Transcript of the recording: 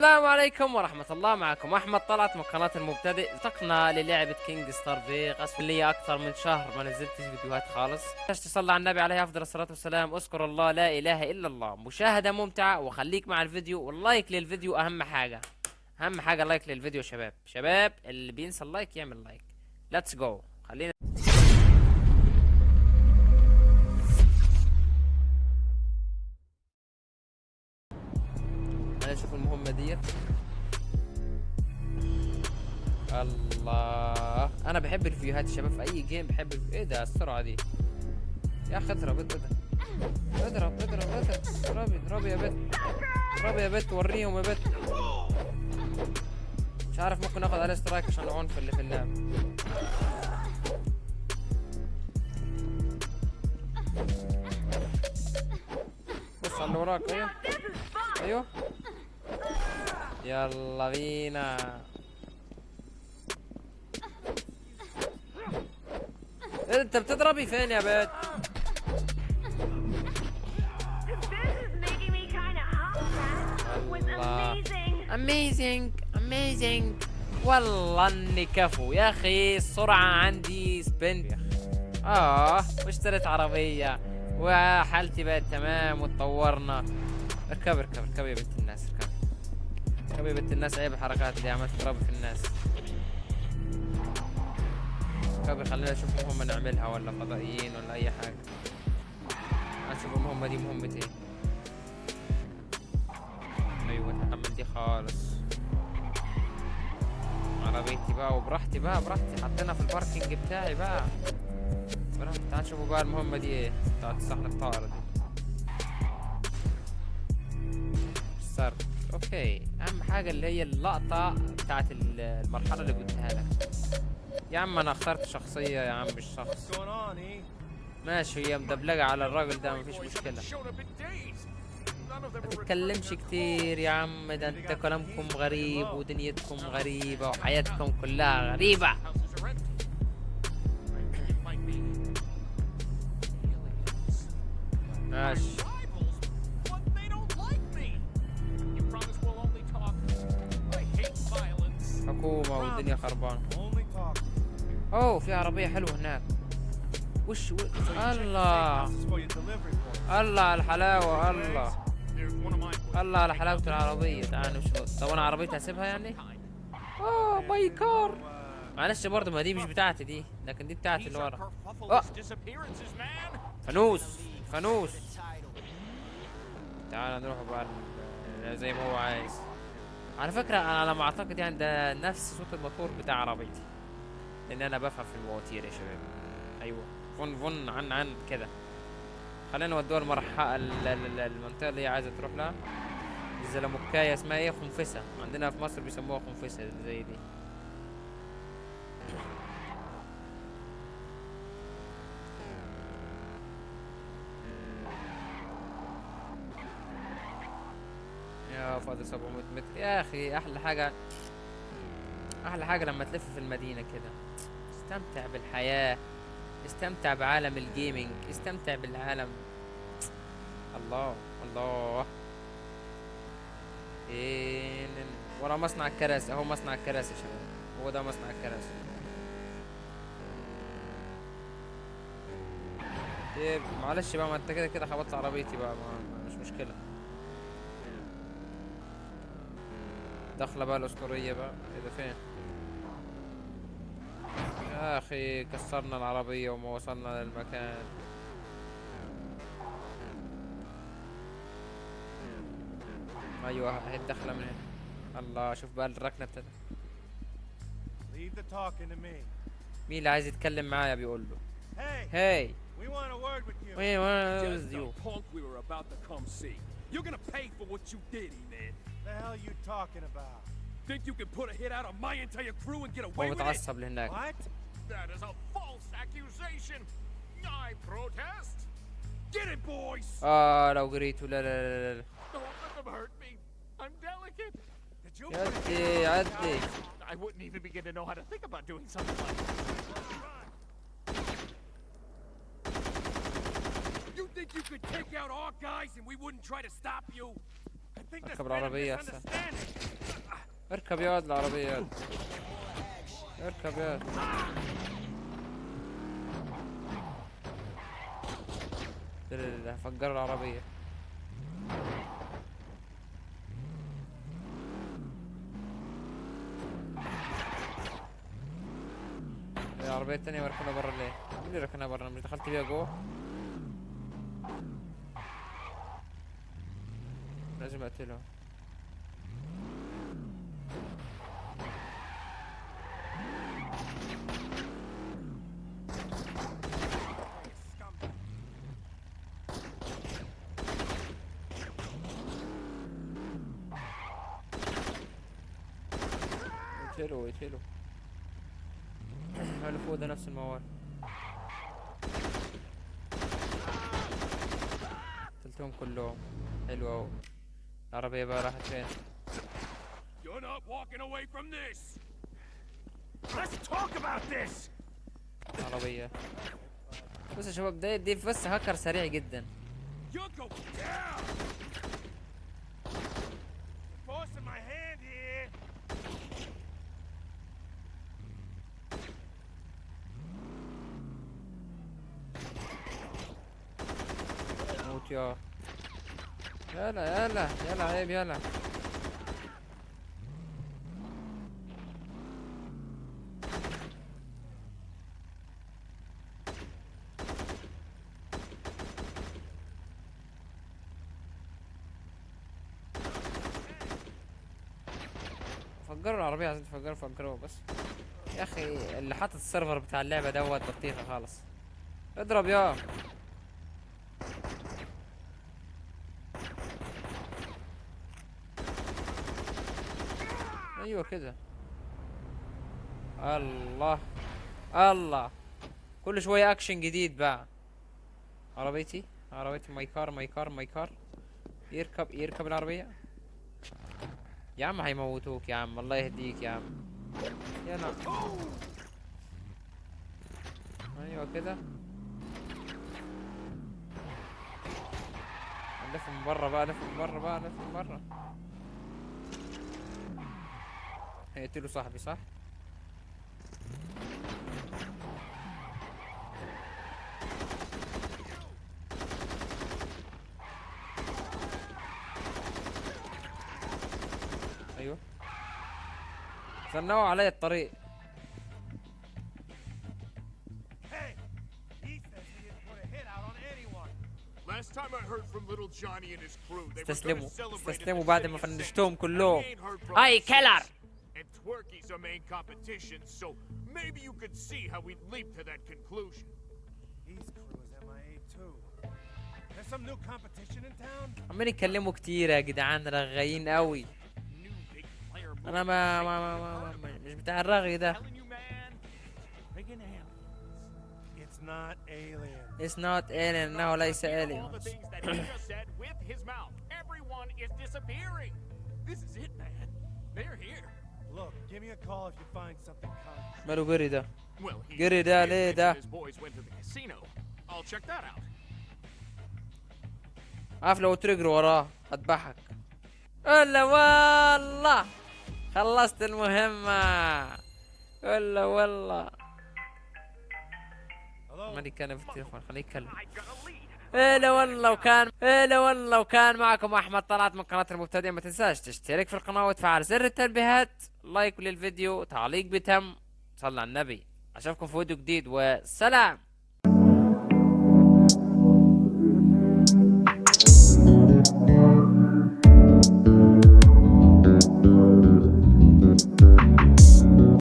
السلام عليكم ورحمة الله معكم أحمد طلعت من قناة المبتدئ. التقنا للعبة Gangstar Vegas لي أكثر من شهر ما نزلتش فيديوهات خالص. تصلي على النبي عليه أفضل الصلاة والسلام. أذكر الله لا إله إلا الله. مشاهدة ممتعة وخليك مع الفيديو وال like للفيديو أهم حاجة. أهم حاجة like للفيديو شباب. شباب اللي بينسى ال like يعمل like. let's go أنا بحب الفيديوهات الشباب في أي جيم بحب الفيديو. إيه ده؟ السرعة دي. يا أخي اضرب اضرب اضرب اضرب اضرب. اضربي اضربي يا بت اضربي يا بت وريهم يا بت. مش عارف ممكن آخد عليه سترايك عشان العنف اللي في اللعب. بص على اللي وراك أيوه. أيوه. يلا بينا. انت بتضربي فين يا amazing. amazing amazing والله اني كفو يا أخي السرعة عندي sprint آه واشتريت عربية وحالتي بقت تمام وتطورنا. اركبي اركبي اركبي يا بنت الناس اركبي. اركبي يا بنت الناس عيب الحركات دي عملت تضربي في الناس. اركبي خلينا نشوف مهمة نعملها ولا فضائيين ولا أي حاجة. هنشوف المهمة دي مهمة إيه أيوه نحمل دي خالص. عربيتي بقى وبراحتي بقى براحتي. حطينا في الباركينج بتاعي بقى. براحتي. تعال شوفوا بقى المهمة دي إيه. بتاعت الصحن الطائرة دي. صار أوكي. أهم حاجة اللي هي اللقطة بتاعت ال- المرحلة اللي قلتها لك. يا عم أنا اخترت شخصية يا عم مش شخص? ماشي هي مدبلجة على الراجل ده مفيش مشكلة. ما تتكلمش كتير يا عم ده انت كلامكم غريب ودنيتكم غريبة وحياتكم كلها غريبة. ماشي. حكومة والدنيا talk. أوه في عربية حلوة هناك. وش و... الله. الله على الحلاوة الله. الله على حلاوة العربية. تعال نشوف. طب أنا عربيتي هسيبها يعني؟ أوه ماي كار. معلش برضه ما دي مش بتاعتي دي. لكن دي بتاعتي اللي ورا. آه. فانوس. فانوس. تعال نروح بقى زي ما هو عايز. على فكرة أنا على ما أعتقد يعني ده نفس صوت الموتور بتاع عربيتي. لأن أنا بفهم في المواتير يا شباب. أيوه. فن فن عن عن كده. خلينا نودوها المرحلة ال- ال- المنطقة اللي هي عايزة تروح لها. الزلموكاية اسمها إيه؟ خنفسة. عندنا في مصر بيسموها خنفسة زي دي يا فاضل 700 متر. يا أخي أحلى حاجة أحلى حاجة لما تلف في المدينة كده. استمتع بالحياة استمتع بعالم الجيمنج استمتع بالعالم. الله الله. فين ال- ورا مصنع الكراسي أهو مصنع الكراسي يا شباب. هو ده مصنع الكراسي. طيب معلش بقى ما أنت كده كده خبطت عربيتي بقى ما مش مشكلة. داخلة بقى الأسطورية بقى. إيه ده فين؟ يا أخي كسرنا العربية وما وصلنا للمكان. أيوة اهي الدخلة من هنا. الله شوف بقى to me. مين اللي عايز يتكلم معايا؟ بيقول له. Hey, هاي we want a word with you. وين وأنا Just يو the punk we were about to come see. You're gonna pay for what you did, man. The hell you talking about? Think you can put a hit out on my entire crew and get هو away with it? متعصب لهناك What? That is a false accusation. I protest. Get it, boys. اه لو قريته لا لا لا لا Don't let them hurt me. I'm delicate. Did you? عدي عدي I wouldn't even begin to know how to think about doing something like that. You think you could take out our guys and we wouldn't try to stop you? اركب العربية misunderstanding. اركب يا واد العربية يا. اركب يا واد. لا لا لا فجر العربية العربية التانية مركونة برا ليه؟ مين اللي ركنها برا؟ مش دخلت بيها جوه؟ اقتله اقتله اللي فوق ده نفس الموال قتلتهم كلهم حلو اهو العربية بقى راحت فين؟ You're not walking away from this. Let's talk about this. عربية بص يا شباب ده دي بس هاكر سريع جدا. موت يا يلا يلا يلا عيب يلا. فجروا العربية عايزين تفجروا فجروا بس يا أخي اللي حاطط السيرفر بتاع اللعبة دوت بطيخة خالص. اضرب يا أيوه كده. الله الله. كل شوية اكشن جديد بقى. عربيتي عربيتي. my car my car my car يركب يركب العربية. يا عم هيموتوك يا عم. الله يهديك يا عم. يا نعم أيوه كده. نلف من برا بقى لف من برا بقى لف من برا هيقتلوا صاحبي صح؟ أيوه. صنعوا علي الطريق. استسلموا. استسلموا بعد ما فنشتهم كلهم. اي كيلر. Twerky's our main competition, so maybe you could see how we'd leap to that conclusion. His crew is MIA too. There's some new competition in town. عمالين يتكلموا كتير يا جدعان رغايين قوي New big player انا ما ما ما, ما, ما, ما مش بتاع الرغي ده telling you, man. Friggin' aliens. It's not alien. It's not alien انه ليس All the aliens things that he just said with his mouth. Everyone is disappearing. This is it, man. They're here. Look, ماله قري ده قري ده ليه ده عارف لو تريجر وراه أذبحك. ألا والله. خلصت المهمة. ألا والله. ماني كان في التليفون خليني يكلم هلا والله وكان هلا والله وكان معكم أحمد طلعت من قناة المبتدئ ما تنساش تشترك في القناة وتفعل زر التنبيهات like للفيديو تعليق بتم صلى على النبي. أشوفكم في فيديو جديد وسلام!